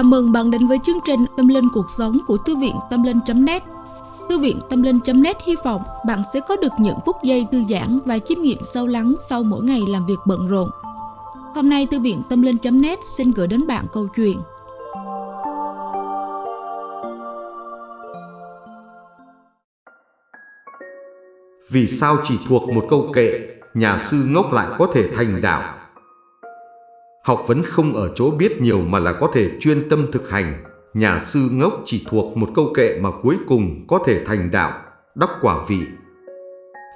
Chào mừng bạn đến với chương trình Tâm Linh Cuộc Sống của Thư viện Tâm Linh.net Thư viện Tâm Linh.net hy vọng bạn sẽ có được những phút giây thư giãn và chiêm nghiệm sâu lắng sau mỗi ngày làm việc bận rộn. Hôm nay Thư viện Tâm Linh.net xin gửi đến bạn câu chuyện Vì sao chỉ thuộc một câu kệ, nhà sư ngốc lại có thể thành đạo? Học vấn không ở chỗ biết nhiều mà là có thể chuyên tâm thực hành. Nhà sư ngốc chỉ thuộc một câu kệ mà cuối cùng có thể thành đạo, đắc quả vị.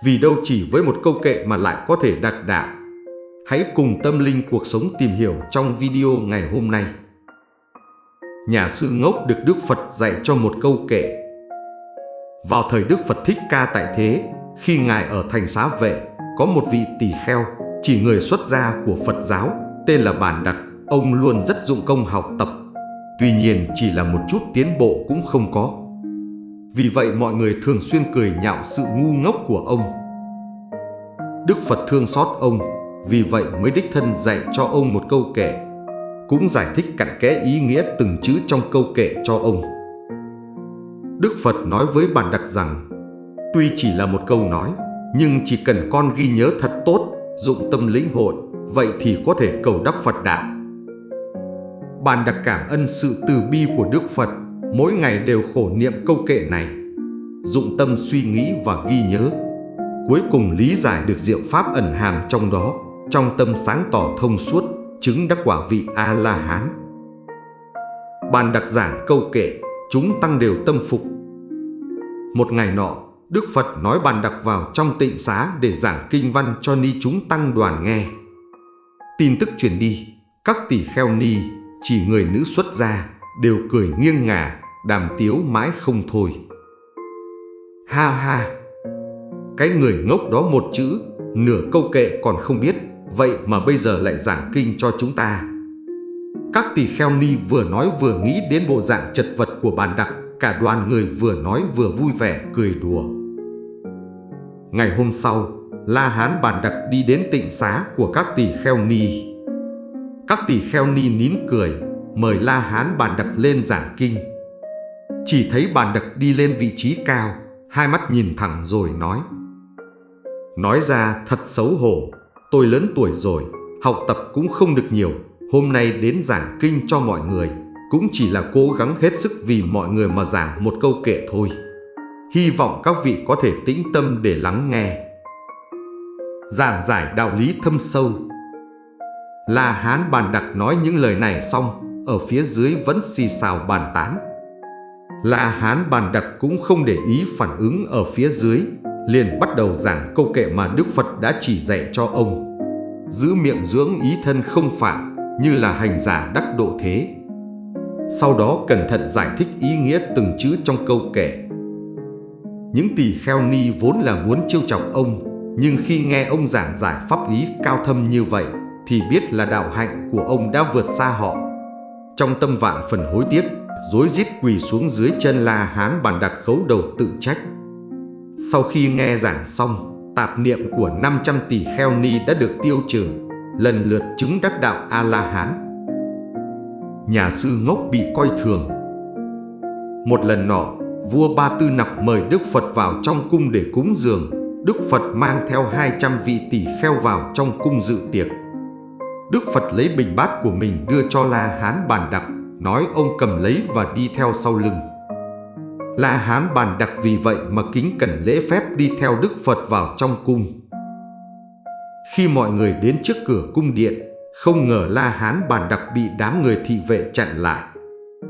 Vì đâu chỉ với một câu kệ mà lại có thể đạt đạo. Hãy cùng tâm linh cuộc sống tìm hiểu trong video ngày hôm nay. Nhà sư ngốc được Đức Phật dạy cho một câu kệ. Vào thời Đức Phật Thích Ca tại thế, khi Ngài ở thành xá vệ, có một vị tỳ kheo, chỉ người xuất gia của Phật giáo, tên là Bản Đặc, ông luôn rất dụng công học tập. Tuy nhiên chỉ là một chút tiến bộ cũng không có. Vì vậy mọi người thường xuyên cười nhạo sự ngu ngốc của ông. Đức Phật thương xót ông, vì vậy mới đích thân dạy cho ông một câu kệ. Cũng giải thích cặn kẽ ý nghĩa từng chữ trong câu kệ cho ông. Đức Phật nói với Bản Đặc rằng, tuy chỉ là một câu nói, nhưng chỉ cần con ghi nhớ thật tốt, dụng tâm lĩnh hội, vậy thì có thể cầu đắc Phật đạo. Bạn đặc cảm ơn sự từ bi của Đức Phật, mỗi ngày đều khổ niệm câu kệ này, dụng tâm suy nghĩ và ghi nhớ. Cuối cùng lý giải được diệu pháp ẩn hàm trong đó, trong tâm sáng tỏ thông suốt, chứng đắc quả vị A-la-hán. Bàn đặc giảng câu kệ, chúng tăng đều tâm phục. Một ngày nọ, Đức Phật nói bàn đặc vào trong tịnh xá để giảng kinh văn cho ni chúng tăng đoàn nghe. Tin tức truyền đi, các tỷ kheo ni, chỉ người nữ xuất gia, đều cười nghiêng ngả, đàm tiếu mãi không thôi. Ha ha! Cái người ngốc đó một chữ, nửa câu kệ còn không biết, vậy mà bây giờ lại giảng kinh cho chúng ta. Các tỷ kheo ni vừa nói vừa nghĩ đến bộ dạng chật vật của bàn đặc, cả đoàn người vừa nói vừa vui vẻ cười đùa. Ngày hôm sau, La Hán Bàn Đặc đi đến tịnh xá của các tỷ kheo ni. Các tỷ kheo ni nín cười, mời La Hán Bàn Đặc lên giảng kinh. Chỉ thấy Bàn Đặc đi lên vị trí cao, hai mắt nhìn thẳng rồi nói. Nói ra thật xấu hổ, tôi lớn tuổi rồi, học tập cũng không được nhiều, hôm nay đến giảng kinh cho mọi người, cũng chỉ là cố gắng hết sức vì mọi người mà giảng một câu kệ thôi. Hy vọng các vị có thể tĩnh tâm để lắng nghe giảng giải đạo lý thâm sâu. La Hán bàn đặc nói những lời này xong, ở phía dưới vẫn xì xào bàn tán. La Hán bàn đặc cũng không để ý phản ứng ở phía dưới, liền bắt đầu giảng câu kệ mà Đức Phật đã chỉ dạy cho ông. Giữ miệng dưỡng ý thân không phạm, như là hành giả đắc độ thế. Sau đó cẩn thận giải thích ý nghĩa từng chữ trong câu kệ. Những tỳ kheo ni vốn là muốn trêu chọc ông, nhưng khi nghe ông giảng giải pháp lý cao thâm như vậy thì biết là đạo hạnh của ông đã vượt xa họ. Trong tâm vạn phần hối tiếc, rối rít quỳ xuống dưới chân La Hán bàn đặt khấu đầu tự trách. Sau khi nghe giảng xong, tạp niệm của 500 tỷ kheo ni đã được tiêu trừ, lần lượt chứng đắc đạo A-la-hán. Nhà sư ngốc bị coi thường. Một lần nọ, vua Ba Tư Nặc mời Đức Phật vào trong cung để cúng dường, Đức Phật mang theo 200 vị tỷ kheo vào trong cung dự tiệc. Đức Phật lấy bình bát của mình đưa cho La Hán Bàn Đặc, nói ông cầm lấy và đi theo sau lưng. La Hán Bàn Đặc vì vậy mà kính cẩn lễ phép đi theo Đức Phật vào trong cung. Khi mọi người đến trước cửa cung điện, không ngờ La Hán Bàn Đặc bị đám người thị vệ chặn lại.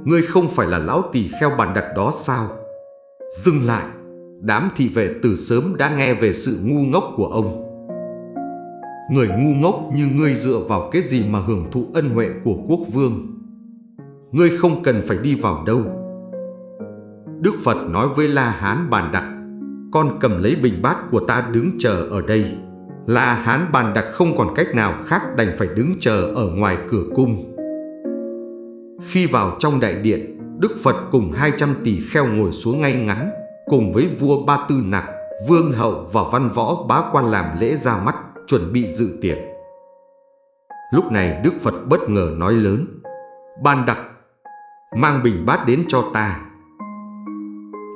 Ngươi không phải là lão tỷ kheo Bàn Đặc đó sao? Dừng lại! Đám thị vệ từ sớm đã nghe về sự ngu ngốc của ông. Người ngu ngốc như ngươi dựa vào cái gì mà hưởng thụ ân huệ của quốc vương? Ngươi không cần phải đi vào đâu. Đức Phật nói với La Hán Bàn Đặc, con cầm lấy bình bát của ta đứng chờ ở đây. La Hán Bàn Đặc không còn cách nào khác đành phải đứng chờ ở ngoài cửa cung. Khi vào trong đại điện, Đức Phật cùng 200 tỷ kheo ngồi xuống ngay ngắn, cùng với vua Ba Tư Nặc, vương hậu và văn võ bá quan làm lễ ra mắt, chuẩn bị dự tiệc. Lúc này Đức Phật bất ngờ nói lớn, Ban đặc, mang bình bát đến cho ta.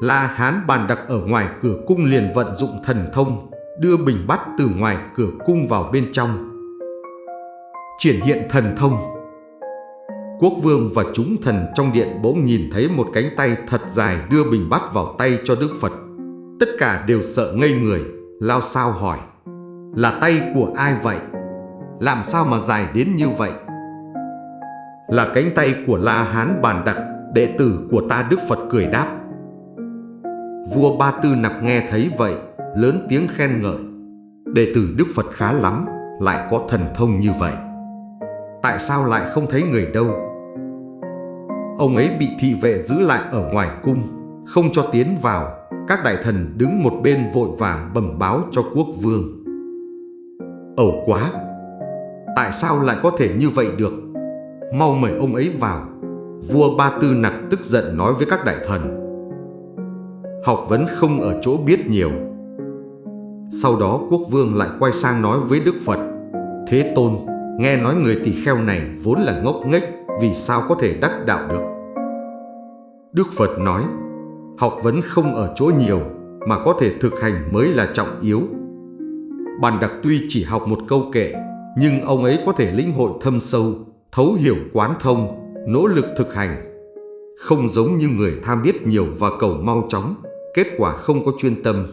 La Hán bàn đặc ở ngoài cửa cung liền vận dụng thần thông, đưa bình bát từ ngoài cửa cung vào bên trong. Triển hiện thần thông Quốc vương và chúng thần trong điện bỗng nhìn thấy một cánh tay thật dài đưa bình bát vào tay cho Đức Phật. Tất cả đều sợ ngây người, lao sao hỏi. Là tay của ai vậy? Làm sao mà dài đến như vậy? Là cánh tay của La Hán Bàn Đặc, đệ tử của ta Đức Phật cười đáp. Vua Ba Tư Nặc nghe thấy vậy, lớn tiếng khen ngợi. Đệ tử Đức Phật khá lắm, lại có thần thông như vậy. Tại sao lại không thấy người đâu? Ông ấy bị thị vệ giữ lại ở ngoài cung, không cho tiến vào. Các đại thần đứng một bên vội vàng bẩm báo cho quốc vương. Ẩu quá! Tại sao lại có thể như vậy được? Mau mời ông ấy vào. Vua Ba Tư Nặc tức giận nói với các đại thần. Học vấn không ở chỗ biết nhiều. Sau đó quốc vương lại quay sang nói với Đức Phật. Thế Tôn, nghe nói người tỳ kheo này vốn là ngốc nghếch, vì sao có thể đắc đạo được? Đức Phật nói, học vấn không ở chỗ nhiều, mà có thể thực hành mới là trọng yếu. Bàn đặc tuy chỉ học một câu kệ, nhưng ông ấy có thể lĩnh hội thâm sâu, thấu hiểu quán thông, nỗ lực thực hành. Không giống như người tham biết nhiều và cầu mau chóng, kết quả không có chuyên tâm.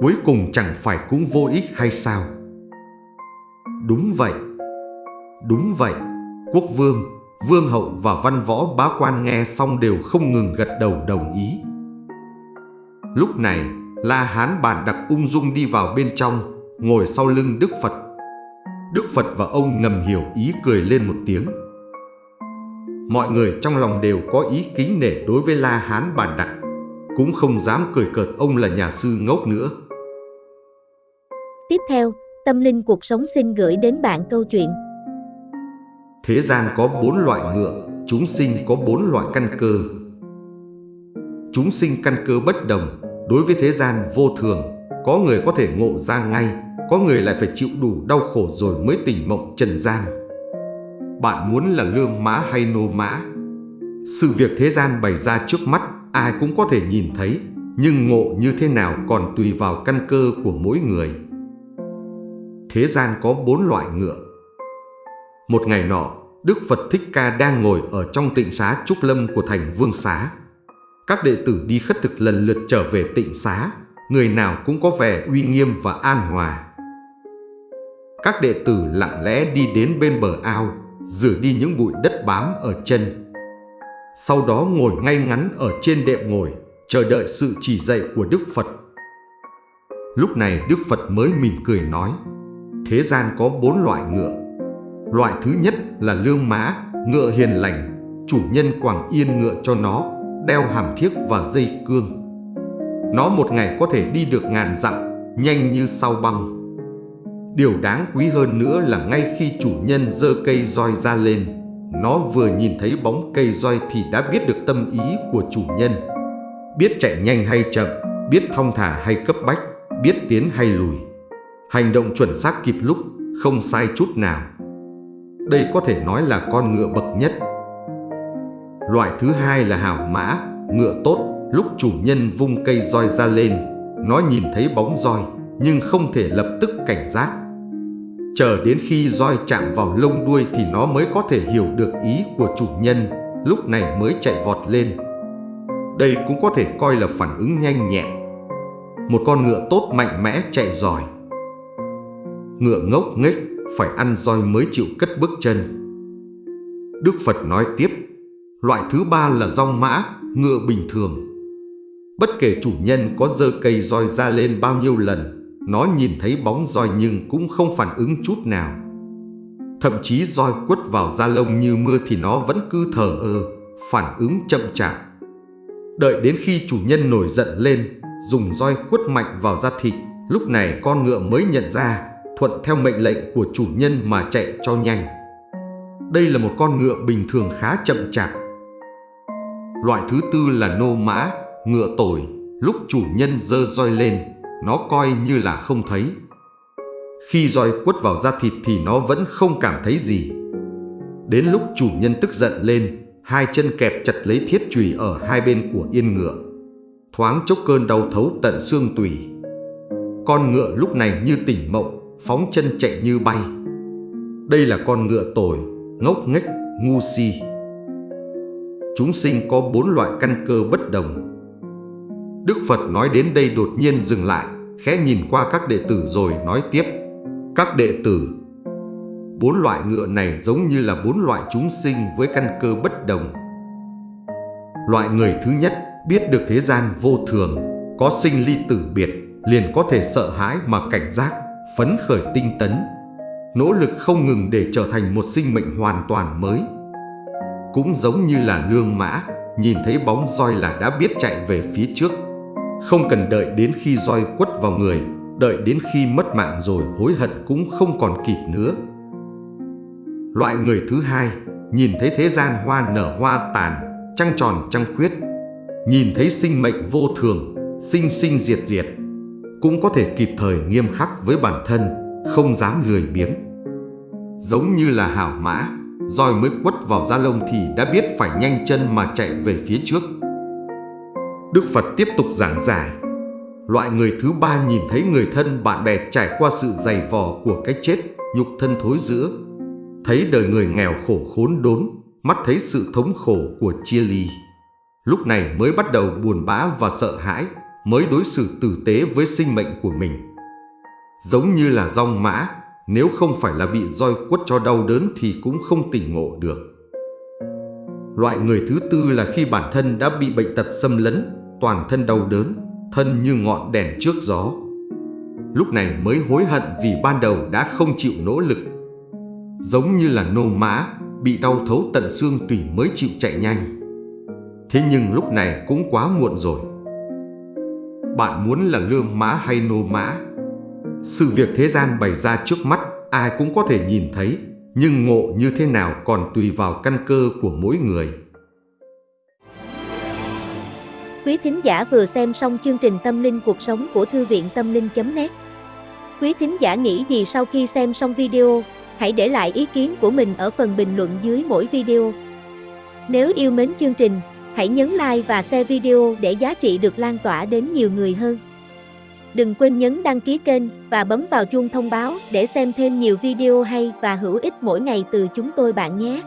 Cuối cùng chẳng phải cũng vô ích hay sao? Đúng vậy. Đúng vậy. Quốc vương, vương hậu và văn võ bá quan nghe xong đều không ngừng gật đầu đồng ý. Lúc này, La Hán bàn đặc ung dung đi vào bên trong, ngồi sau lưng Đức Phật. Đức Phật và ông ngầm hiểu ý cười lên một tiếng. Mọi người trong lòng đều có ý kính nể đối với La Hán bàn đặc, cũng không dám cười cợt ông là nhà sư ngốc nữa. Tiếp theo, Tâm Linh Cuộc Sống xin gửi đến bạn câu chuyện Thế gian có bốn loại ngựa, chúng sinh có bốn loại căn cơ. Chúng sinh căn cơ bất đồng, đối với thế gian vô thường, có người có thể ngộ ra ngay, có người lại phải chịu đủ đau khổ rồi mới tỉnh mộng trần gian. Bạn muốn là lương mã hay nô mã? Sự việc thế gian bày ra trước mắt ai cũng có thể nhìn thấy, nhưng ngộ như thế nào còn tùy vào căn cơ của mỗi người. Thế gian có bốn loại ngựa. Một ngày nọ, Đức Phật Thích Ca đang ngồi ở trong tịnh xá Trúc Lâm của thành Vương Xá. Các đệ tử đi khất thực lần lượt trở về tịnh xá, người nào cũng có vẻ uy nghiêm và an hòa. Các đệ tử lặng lẽ đi đến bên bờ ao, rửa đi những bụi đất bám ở chân. Sau đó ngồi ngay ngắn ở trên đệm ngồi, chờ đợi sự chỉ dạy của Đức Phật. Lúc này Đức Phật mới mỉm cười nói, thế gian có bốn loại ngựa. Loại thứ nhất là lương mã, ngựa hiền lành, chủ nhân quảng yên ngựa cho nó, đeo hàm thiếc và dây cương. Nó một ngày có thể đi được ngàn dặm, nhanh như sao băng. Điều đáng quý hơn nữa là ngay khi chủ nhân dơ cây roi ra lên, nó vừa nhìn thấy bóng cây roi thì đã biết được tâm ý của chủ nhân. Biết chạy nhanh hay chậm, biết thong thả hay cấp bách, biết tiến hay lùi. Hành động chuẩn xác kịp lúc, không sai chút nào. Đây có thể nói là con ngựa bậc nhất. Loại thứ hai là hảo mã, ngựa tốt, lúc chủ nhân vung cây roi ra lên, nó nhìn thấy bóng roi nhưng không thể lập tức cảnh giác. Chờ đến khi roi chạm vào lông đuôi thì nó mới có thể hiểu được ý của chủ nhân, lúc này mới chạy vọt lên. Đây cũng có thể coi là phản ứng nhanh nhẹn. Một con ngựa tốt mạnh mẽ chạy giỏi. Ngựa ngốc nghếch phải ăn roi mới chịu cất bước chân. Đức Phật nói tiếp, loại thứ ba là rong mã, ngựa bình thường. Bất kể chủ nhân có dơ cây roi ra lên bao nhiêu lần, nó nhìn thấy bóng roi nhưng cũng không phản ứng chút nào. Thậm chí roi quất vào da lông như mưa thì nó vẫn cứ thờ ơ, phản ứng chậm chạp. Đợi đến khi chủ nhân nổi giận lên, dùng roi quất mạnh vào da thịt, lúc này con ngựa mới nhận ra, thuận theo mệnh lệnh của chủ nhân mà chạy cho nhanh. Đây là một con ngựa bình thường khá chậm chạp. Loại thứ tư là nô mã, ngựa tồi, lúc chủ nhân dơ roi lên, nó coi như là không thấy. Khi roi quất vào da thịt thì nó vẫn không cảm thấy gì. Đến lúc chủ nhân tức giận lên, hai chân kẹp chặt lấy thiết chùy ở hai bên của yên ngựa. Thoáng chốc cơn đau thấu tận xương tủy. Con ngựa lúc này như tỉnh mộng, phóng chân chạy như bay. Đây là con ngựa tồi, ngốc nghếch, ngu si. Chúng sinh có bốn loại căn cơ bất đồng. Đức Phật nói đến đây đột nhiên dừng lại, khẽ nhìn qua các đệ tử rồi nói tiếp. Các đệ tử, bốn loại ngựa này giống như là bốn loại chúng sinh với căn cơ bất đồng. Loại người thứ nhất biết được thế gian vô thường, có sinh ly tử biệt, liền có thể sợ hãi mà cảnh giác, phấn khởi tinh tấn, nỗ lực không ngừng để trở thành một sinh mệnh hoàn toàn mới. Cũng giống như là lương mã, nhìn thấy bóng roi là đã biết chạy về phía trước. Không cần đợi đến khi roi quất vào người, đợi đến khi mất mạng rồi hối hận cũng không còn kịp nữa. Loại người thứ hai, nhìn thấy thế gian hoa nở hoa tàn, trăng tròn trăng khuyết, nhìn thấy sinh mệnh vô thường, sinh sinh diệt diệt, cũng có thể kịp thời nghiêm khắc với bản thân, không dám lười biếng. Giống như là hảo mã, roi mới quất vào da lông thì đã biết phải nhanh chân mà chạy về phía trước. Đức Phật tiếp tục giảng giải. Loại người thứ ba nhìn thấy người thân bạn bè trải qua sự dày vò của cái chết, nhục thân thối giữa. Thấy đời người nghèo khổ khốn đốn, mắt thấy sự thống khổ của chia ly. Lúc này mới bắt đầu buồn bã và sợ hãi, mới đối xử tử tế với sinh mệnh của mình. Giống như là rong mã, nếu không phải là bị roi quất cho đau đớn thì cũng không tỉnh ngộ được. Loại người thứ tư là khi bản thân đã bị bệnh tật xâm lấn, toàn thân đau đớn, thân như ngọn đèn trước gió. Lúc này mới hối hận vì ban đầu đã không chịu nỗ lực. Giống như là nô mã, bị đau thấu tận xương tủy mới chịu chạy nhanh. Thế nhưng lúc này cũng quá muộn rồi. Bạn muốn là lương mã hay nô mã? Sự việc thế gian bày ra trước mắt ai cũng có thể nhìn thấy, nhưng ngộ như thế nào còn tùy vào căn cơ của mỗi người. Quý thính giả vừa xem xong chương trình Tâm linh cuộc sống của Thư viện Tâm linh.net Quý thính giả nghĩ gì sau khi xem xong video, hãy để lại ý kiến của mình ở phần bình luận dưới mỗi video. Nếu yêu mến chương trình, hãy nhấn like và share video để giá trị được lan tỏa đến nhiều người hơn. Đừng quên nhấn đăng ký kênh và bấm vào chuông thông báo để xem thêm nhiều video hay và hữu ích mỗi ngày từ chúng tôi bạn nhé.